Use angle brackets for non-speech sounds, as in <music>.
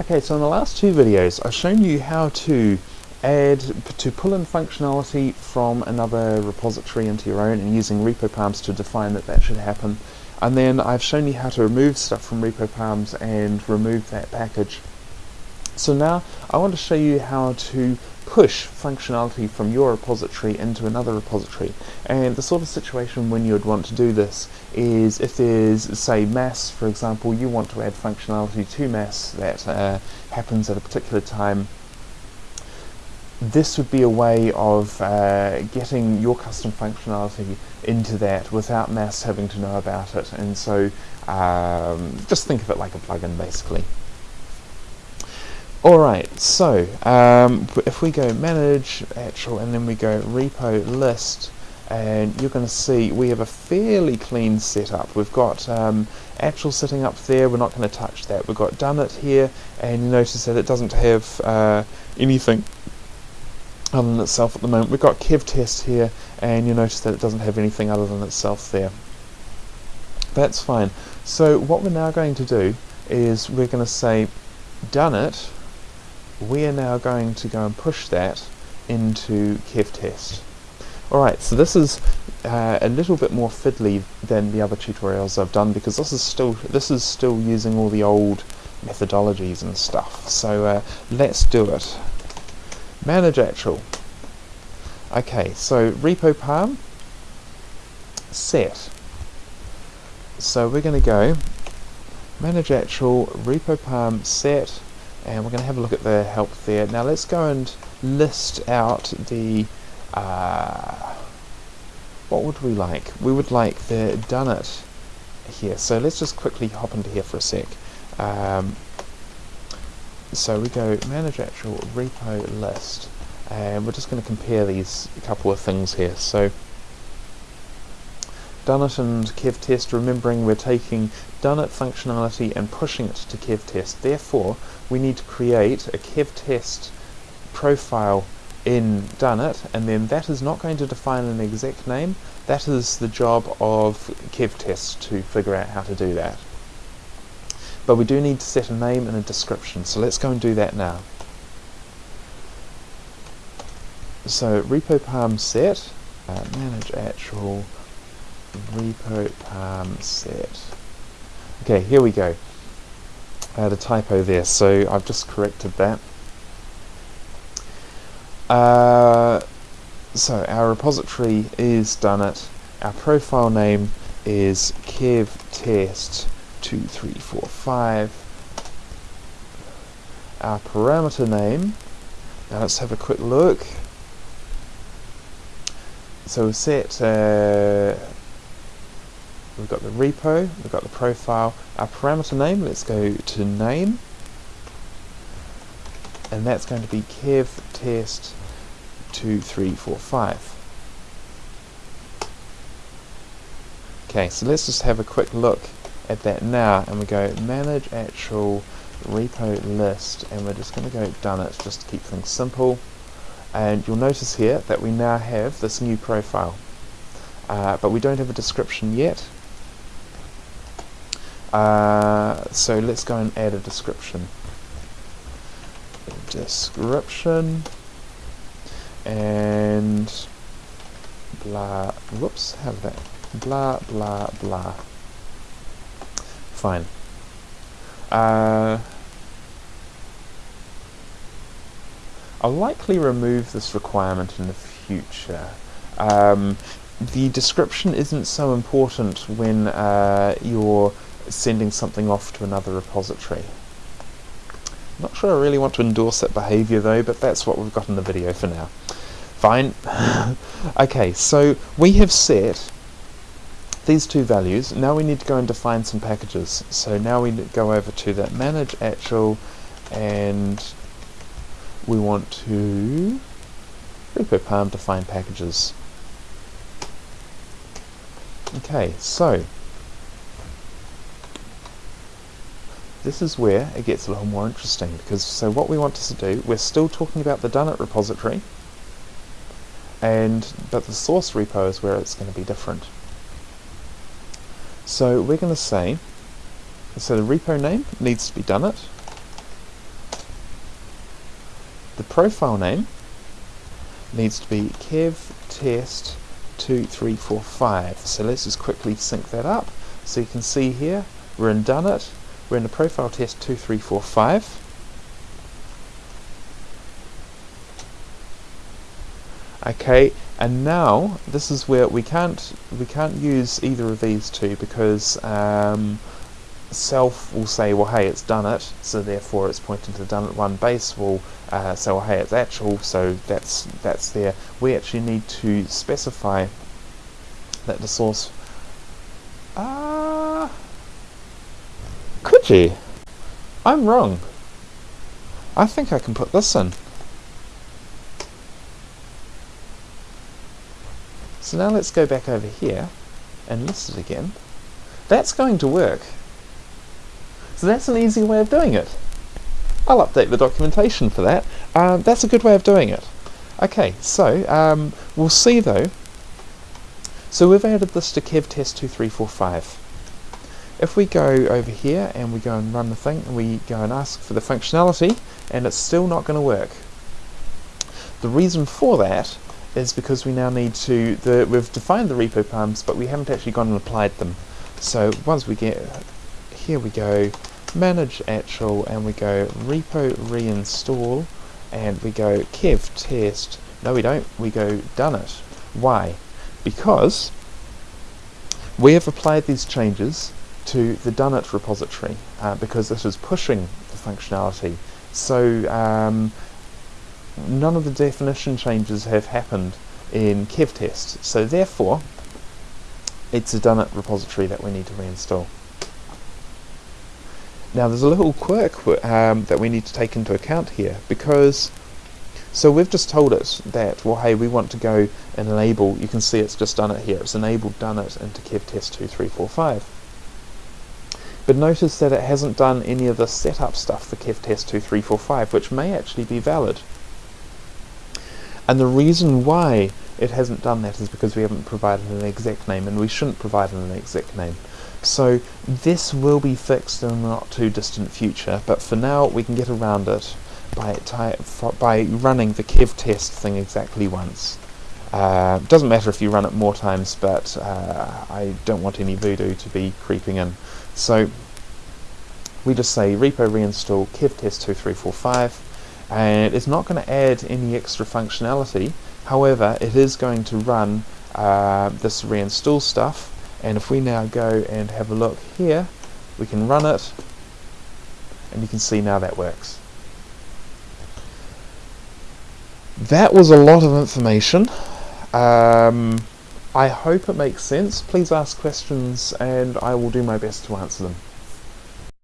Okay, so in the last two videos I've shown you how to add, to pull in functionality from another repository into your own and using repo RepoPalms to define that that should happen. And then I've shown you how to remove stuff from repo RepoPalms and remove that package. So now I want to show you how to push functionality from your repository into another repository. And the sort of situation when you would want to do this is if there's, say, mass, for example, you want to add functionality to mass that uh, happens at a particular time. This would be a way of uh, getting your custom functionality into that without mass having to know about it. And so um, just think of it like a plugin, basically. Alright, so um, if we go manage actual and then we go repo list and you're going to see we have a fairly clean setup. We've got um, actual sitting up there, we're not going to touch that. We've got done it here and you notice that it doesn't have uh, anything other than itself at the moment. We've got kev test here and you notice that it doesn't have anything other than itself there. That's fine. So what we're now going to do is we're going to say done it we are now going to go and push that into KevTest. Alright, so this is uh, a little bit more fiddly than the other tutorials I've done because this is still this is still using all the old methodologies and stuff. So uh, let's do it. Manage actual. Okay, so repo palm set. So we're going to go manage actual repo palm set and we're going to have a look at the help there. Now let's go and list out the uh, what would we like? We would like the done it here. So let's just quickly hop into here for a sec. Um, so we go manage actual repo list and we're just going to compare these couple of things here. So done it and kev test, remembering we're taking done it functionality and pushing it to kev test. Therefore, we need to create a kev test profile in done it, and then that is not going to define an exec name. That is the job of kev test to figure out how to do that. But we do need to set a name and a description, so let's go and do that now. So repo palm set, uh, manage actual repo palm set. Okay, here we go. I had a typo there, so I've just corrected that. Uh, so our repository is done it. Our profile name is kev test 2345. Our parameter name, now let's have a quick look. So we set uh, we've got the repo, we've got the profile, our parameter name, let's go to name, and that's going to be kev test 2345. Okay, so let's just have a quick look at that now, and we go manage actual repo list, and we're just going to go done it just to keep things simple. And you'll notice here that we now have this new profile. Uh, but we don't have a description yet, uh, so let's go and add a description. Description and blah, whoops, have that, blah, blah, blah. Fine. Uh, I'll likely remove this requirement in the future. Um, the description isn't so important when uh, you're sending something off to another repository. Not sure I really want to endorse that behavior though, but that's what we've got in the video for now. Fine. <laughs> okay, so we have set these two values. Now we need to go and define some packages. So now we go over to that manage actual and we want to repo palm define packages. Okay, so this is where it gets a little more interesting because so what we want to do, we're still talking about the Donut repository and but the source repo is where it's going to be different. So we're going to say, so the repo name needs to be Donut the profile name needs to be kev test 2345 so let's just quickly sync that up. So you can see here we're in done it we're in the profile test 2345 okay and now this is where we can't we can't use either of these two because um, self will say well hey it's done it so therefore it's pointing to the done it one base will uh, say well hey it's actual so that's that's there. We actually need to specify that the source ah uh, I'm wrong I think I can put this in So now let's go back over here and list it again. That's going to work. So that's an easy way of doing it. I'll update the documentation for that. Um, that's a good way of doing it. Okay, so um, we'll see though. So we've added this to kevtest2345. If we go over here and we go and run the thing and we go and ask for the functionality and it's still not going to work. The reason for that is because we now need to, the, we've defined the repo params, but we haven't actually gone and applied them. So once we get, here we go, manage actual, and we go repo reinstall, and we go kev test, no we don't, we go done it. Why? Because we have applied these changes to the done it repository, uh, because it is pushing the functionality. So um, none of the definition changes have happened in kevtest, so therefore it's a done it repository that we need to reinstall. Now there's a little quirk um, that we need to take into account here because so we've just told it that well hey we want to go and enable you can see it's just done it here it's enabled done it into kevtest 2345 but notice that it hasn't done any of the setup stuff for kevtest 2345 which may actually be valid and the reason why it hasn't done that is because we haven't provided an exec name, and we shouldn't provide an exec name. So this will be fixed in the not too distant future, but for now we can get around it by, by running the kev test thing exactly once. Uh, doesn't matter if you run it more times, but uh, I don't want any voodoo to be creeping in. So we just say repo reinstall kev test 2345 and it's not going to add any extra functionality. However it is going to run uh, this reinstall stuff and if we now go and have a look here we can run it and you can see now that works. That was a lot of information. Um, I hope it makes sense. Please ask questions and I will do my best to answer them